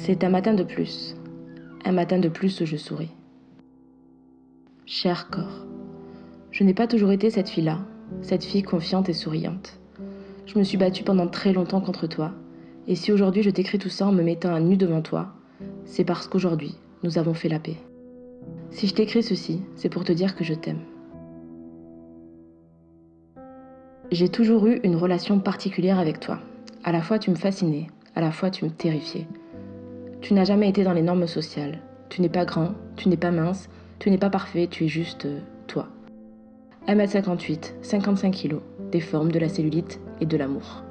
C'est un matin de plus. Un matin de plus où je souris. Cher corps, je n'ai pas toujours été cette fille-là, cette fille confiante et souriante. Je me suis battue pendant très longtemps contre toi. Et si aujourd'hui je t'écris tout ça en me mettant à nu devant toi, c'est parce qu'aujourd'hui, nous avons fait la paix. Si je t'écris ceci, c'est pour te dire que je t'aime. J'ai toujours eu une relation particulière avec toi. À la fois tu me fascinais, à la fois tu me terrifiais. Tu n'as jamais été dans les normes sociales. Tu n'es pas grand, tu n'es pas mince, tu n'es pas parfait, tu es juste euh, toi. 1m58, 55 kg, des formes, de la cellulite et de l'amour.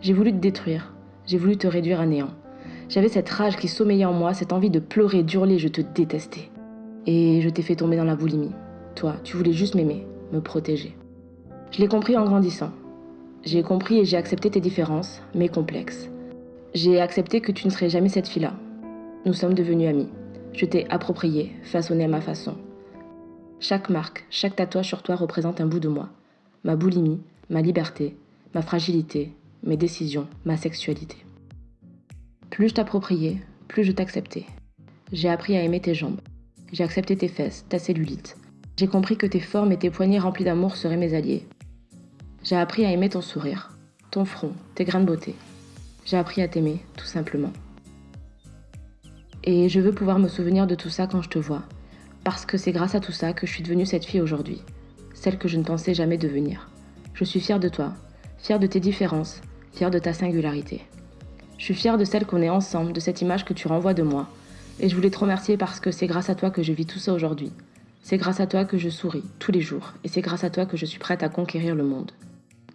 J'ai voulu te détruire, j'ai voulu te réduire à néant. J'avais cette rage qui sommeillait en moi, cette envie de pleurer, d'hurler, je te détestais. Et je t'ai fait tomber dans la boulimie. Toi, tu voulais juste m'aimer, me protéger. Je l'ai compris en grandissant. J'ai compris et j'ai accepté tes différences, mes complexes. J'ai accepté que tu ne serais jamais cette fille-là. Nous sommes devenus amis. Je t'ai approprié, façonné à ma façon. Chaque marque, chaque tatouage sur toi représente un bout de moi. Ma boulimie, ma liberté, ma fragilité, mes décisions, ma sexualité. Plus je t'appropriais, plus je t'acceptais. J'ai appris à aimer tes jambes. J'ai accepté tes fesses, ta cellulite. J'ai compris que tes formes et tes poignets remplis d'amour seraient mes alliés. J'ai appris à aimer ton sourire, ton front, tes grains de beauté. J'ai appris à t'aimer, tout simplement. Et je veux pouvoir me souvenir de tout ça quand je te vois, parce que c'est grâce à tout ça que je suis devenue cette fille aujourd'hui, celle que je ne pensais jamais devenir. Je suis fière de toi, fière de tes différences, fière de ta singularité. Je suis fière de celle qu'on est ensemble, de cette image que tu renvoies de moi. Et je voulais te remercier parce que c'est grâce à toi que je vis tout ça aujourd'hui. C'est grâce à toi que je souris tous les jours. Et c'est grâce à toi que je suis prête à conquérir le monde.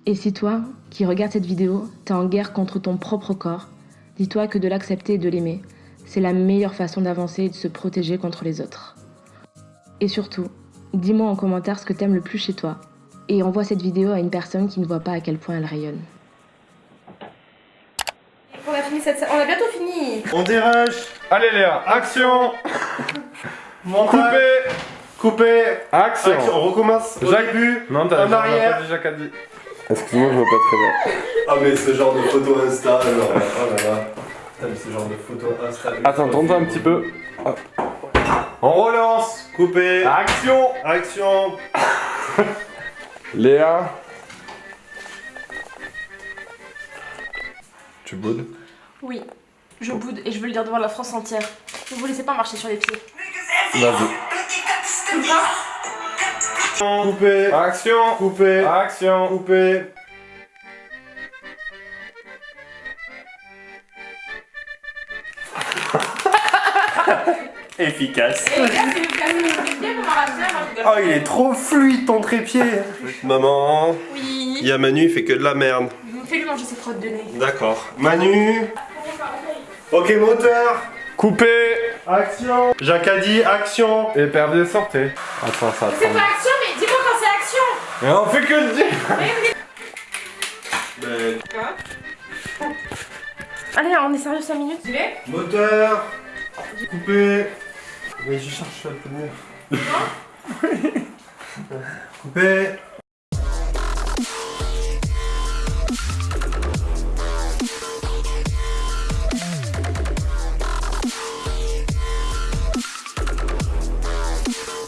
Et si toi, qui regardes cette vidéo, t'es en guerre contre ton propre corps, dis-toi que de l'accepter et de l'aimer, c'est la meilleure façon d'avancer et de se protéger contre les autres. Et surtout, dis-moi en commentaire ce que t'aimes le plus chez toi. Et envoie cette vidéo à une personne qui ne voit pas à quel point elle rayonne. On a fini cette On a bientôt fini. On dérush Allez Léa, action. Montage Coupé. Action, Action, on recommence au Jacques- début Non, t'as En t'as arrière. pas dit. Excuse-moi, je vois pas très bien. Ah mais ce genre de photo Insta, genre, oh là là Putain mais ce genre de photo Insta... Attends, tourne-toi un petit peu. On relance Coupé Action Action Léa Tu boudes? Oui, je boude et je veux le dire devant la France entière. Ne vous laissez pas marcher sur les pieds. Vas-y. Coupé. Action. Coupé. Action. Coupé. Efficace. Et rigole. Oh il est trop fluide ton trépied. Maman, Oui. il y a Manu, il fait que de la merde. Fais-lui manger ses crottes de nez. D'accord. Manu. Ok moteur. Coupé. Action. Jacques a dit action. Épervier, sortez. Attends, ça C'est pas action, mais dis-moi quand c'est action Mais on fait que le dire. Ben, Allez, on est sérieux 5 minutes. Tu l'es Moteur. Coupé. Oui je cherche à tenir. Coupé